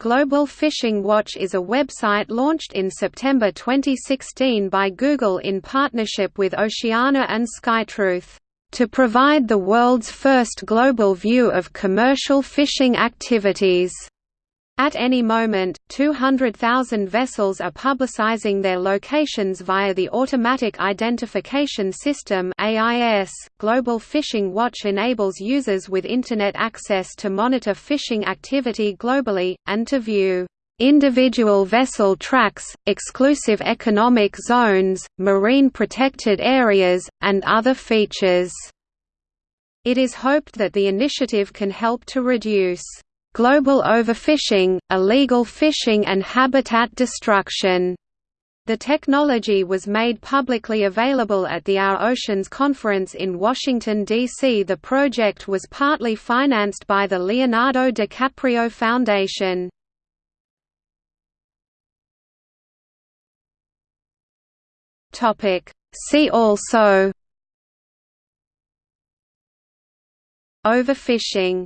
Global Fishing Watch is a website launched in September 2016 by Google in partnership with Oceana and SkyTruth, to provide the world's first global view of commercial fishing activities. At any moment, 200,000 vessels are publicizing their locations via the Automatic Identification System. Global Fishing Watch enables users with internet access to monitor fishing activity globally and to view individual vessel tracks, exclusive economic zones, marine protected areas, and other features. It is hoped that the initiative can help to reduce global overfishing, illegal fishing and habitat destruction. The technology was made publicly available at the Our Oceans conference in Washington, D.C. The project was partly financed by the Leonardo DiCaprio Foundation. See also Overfishing